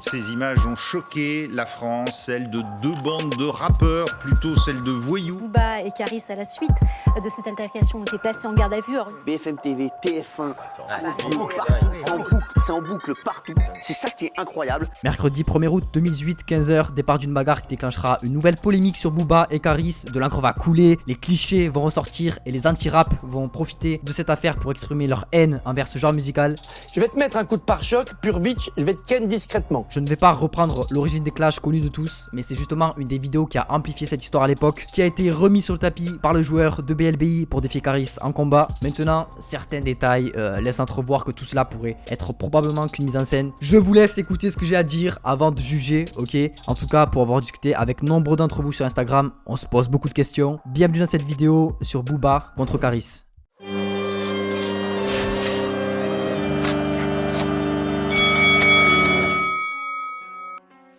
toutes ces images ont choqué la France, celle de deux bandes de rappeurs, plutôt celle de voyous. Booba et Caris, à la suite de cette altercation, ont été placés en garde à vue. BFM TV, TF1, c'est en boucle partout. C'est ça qui est incroyable. Mercredi 1er août 2018, 15h, départ d'une bagarre qui déclenchera une nouvelle polémique sur Booba et Caris. De l'encre va couler, les clichés vont ressortir et les anti-rap vont profiter de cette affaire pour exprimer leur haine envers ce genre musical. Je vais te mettre un coup de pare-choc, pur bitch, je vais te ken discrètement. Je ne vais pas reprendre l'origine des clashs connus de tous, mais c'est justement une des vidéos qui a amplifié cette histoire à l'époque, qui a été remis sur le tapis par le joueur de BLBI pour défier Caris en combat. Maintenant, certains détails euh, laissent entrevoir que tout cela pourrait être probablement qu'une mise en scène. Je vous laisse écouter ce que j'ai à dire avant de juger, ok? En tout cas, pour avoir discuté avec nombre d'entre vous sur Instagram, on se pose beaucoup de questions. Bienvenue dans cette vidéo sur Booba contre Caris.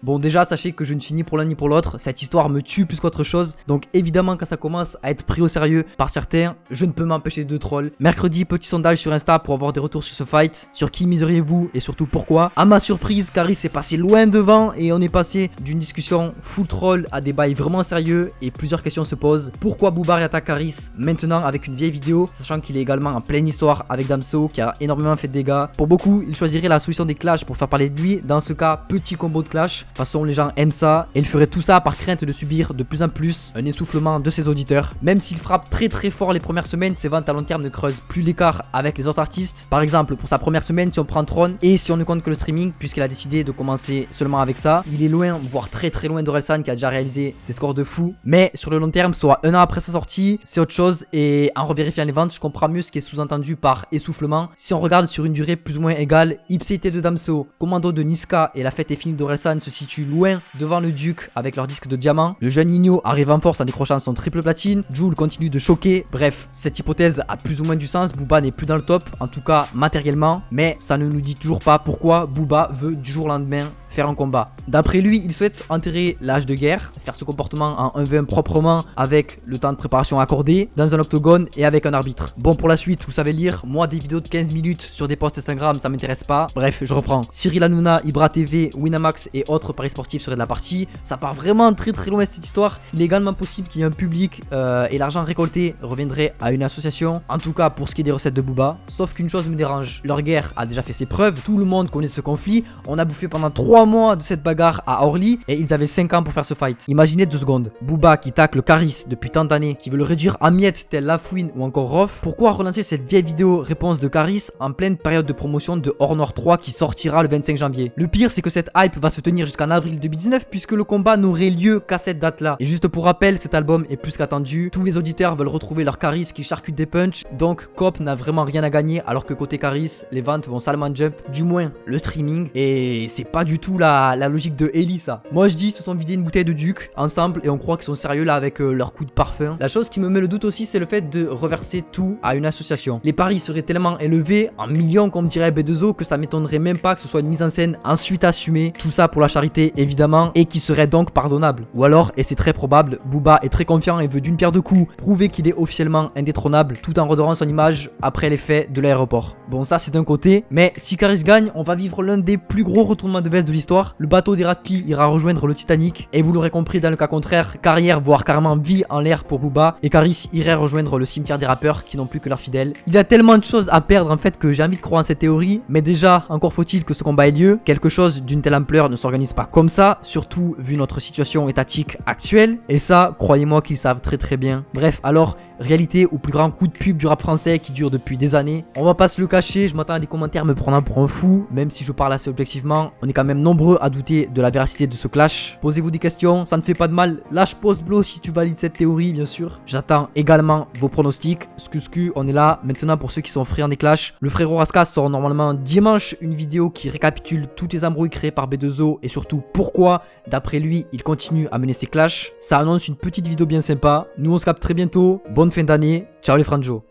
Bon déjà sachez que je ne suis ni pour l'un ni pour l'autre, cette histoire me tue plus qu'autre chose, donc évidemment quand ça commence à être pris au sérieux par certains, je ne peux m'empêcher de troll. Mercredi, petit sondage sur Insta pour avoir des retours sur ce fight, sur qui miseriez-vous et surtout pourquoi? À ma surprise, Caris est passé loin devant et on est passé d'une discussion full troll à des bails vraiment sérieux et plusieurs questions se posent. Pourquoi Booba attaque Caris maintenant avec une vieille vidéo, sachant qu'il est également en pleine histoire avec Damso qui a énormément fait de dégâts? Pour beaucoup, il choisirait la solution des clashs pour faire parler de lui, dans ce cas, petit combo de clash. Toute façon, les gens aiment ça et il ferait tout ça par crainte de subir de plus en plus un essoufflement de ses auditeurs. Même s'il frappe très très fort les premières semaines, ses ventes à long terme ne creusent plus l'écart avec les autres artistes. Par exemple, pour sa première semaine, si on prend Tron et si on ne compte que le streaming, puisqu'il a décidé de commencer seulement avec ça, il est loin, voire très très loin d'Orelsan qui a déjà réalisé des scores de fou. Mais sur le long terme, soit un an après sa sortie, c'est autre chose et en revérifiant les ventes, je comprends mieux ce qui est sous-entendu par essoufflement. Si on regarde sur une durée plus ou moins égale, Ipséité de Damso, Commando de Niska et La Fête et Film d'Orelsan se situent loin devant le Duc avec leur disque de diamant. Le jeune Nino arrive en force en décrochant son triple platine. Jules continue de choquer. Bref, cette hypothèse a plus ou moins du sens. Booba n'est plus dans le top, en tout cas matériellement. Mais ça ne nous dit toujours pas pourquoi Booba veut du jour au lendemain faire un combat. D'après lui, il souhaite enterrer l'âge de guerre, faire ce comportement en 1v1 proprement avec le temps de préparation accordé, dans un octogone et avec un arbitre. Bon, pour la suite, vous savez lire, moi des vidéos de 15 minutes sur des posts Instagram, ça m'intéresse pas. Bref, je reprends. Cyril Hanouna, Ibra TV, Winamax et autres paris sportifs seraient de la partie. Ça part vraiment très très loin cette histoire. Il est également possible qu'il y ait un public euh, et l'argent récolté reviendrait à une association. En tout cas, pour ce qui est des recettes de Booba. Sauf qu'une chose me dérange, leur guerre a déjà fait ses preuves, tout le monde connaît ce conflit. On a bouffé pendant 3 mois de cette bagarre à Orly et ils avaient 5 ans pour faire ce fight. Imaginez deux secondes. Booba qui tacle Caris depuis tant d'années, qui veut le réduire à miettes tel Lafouine ou encore Roth. Pourquoi relancer cette vieille vidéo réponse de Caris en pleine période de promotion de Hors Noir 3 qui sortira le 25 janvier Le pire c'est que cette hype va se tenir jusqu'en avril 2019 puisque le combat n'aurait lieu qu'à cette date là. Et juste pour rappel, cet album est plus qu'attendu. Tous les auditeurs veulent retrouver leur Caris qui charcute des punch. Donc Cop n'a vraiment rien à gagner alors que côté Caris, les ventes vont salement jump. Du moins le streaming. Et c'est pas du tout la, logique de Ellie ça. Moi je dis, se sont vidés une bouteille de Duc ensemble et on croit qu'ils sont sérieux là avec euh, leur coup de parfum. La chose qui me met le doute aussi, c'est le fait de reverser tout à une association. Les paris seraient tellement élevés, en millions comme dirait B2O, que ça m'étonnerait même pas que ce soit une mise en scène ensuite assumée. Tout ça pour la charité évidemment et qui serait donc pardonnable. Ou alors, et c'est très probable, Booba est très confiant et veut d'une pierre de coups prouver qu'il est officiellement indétrônable tout en redorant son image après les faits de l'aéroport. Bon ça c'est d'un côté, mais si Caris gagne, on va vivre l'un des plus gros retournements de veste de l'histoire. Le bateau des Ratpi ira rejoindre le Titanic. Et vous l'aurez compris, dans le cas contraire, carrière, voire carrément vie en l'air pour Booba. Et Caris irait rejoindre le cimetière des rappeurs qui n'ont plus que leurs fidèles. Il y a tellement de choses à perdre en fait que j'ai envie de croire en cette théorie. Mais déjà, encore faut-il que ce combat ait lieu. Quelque chose d'une telle ampleur ne s'organise pas comme ça. Surtout vu notre situation étatique actuelle. Et ça, croyez-moi qu'ils savent très très bien. Bref, alors, réalité au plus grand coup de pub du rap français qui dure depuis des années. On va pas se le cacher, je m'attends à des commentaires me prenant pour un fou. Même si je parle assez objectivement, on est quand même nombreux à douter de la véracité de ce clash. Posez-vous des questions, ça ne fait pas de mal. Lâche pause blow si tu valides cette théorie, bien sûr. J'attends également vos pronostics. Skusku, on est là. Maintenant, pour ceux qui sont friands des clashs, le frérot Raskas sort normalement dimanche une vidéo qui récapitule toutes les embrouilles créées par B2O et surtout pourquoi, d'après lui, il continue à mener ses clashs. Ça annonce une petite vidéo bien sympa. Nous, on se capte très bientôt. Fin d'année. Ciao les franjos.